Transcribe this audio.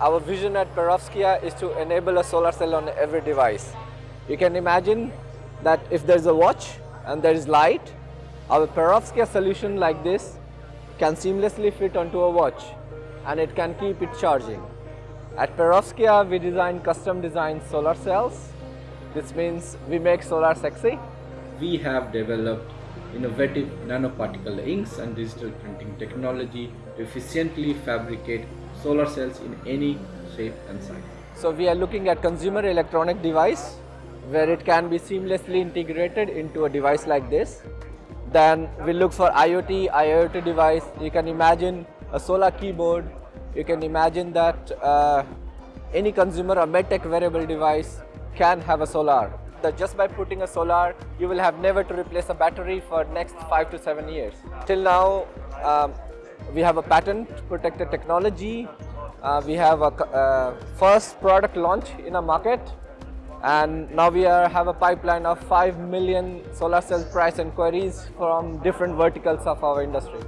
our vision at Perovskia is to enable a solar cell on every device. You can imagine that if there is a watch and there is light, our Perovskia solution like this can seamlessly fit onto a watch and it can keep it charging. At Perovskia, we design custom designed solar cells. This means we make solar sexy. We have developed innovative nanoparticle inks and digital printing technology to efficiently fabricate solar cells in any shape and size. So we are looking at consumer electronic device where it can be seamlessly integrated into a device like this. Then we look for IoT, IoT device. You can imagine a solar keyboard. You can imagine that uh, any consumer or medtech wearable device can have a solar. That just by putting a solar, you will have never to replace a battery for next five to seven years. Till now, um, we have a patent protected technology. Uh, we have a uh, first product launch in a market and now we are, have a pipeline of 5 million solar cell price inquiries from different verticals of our industry.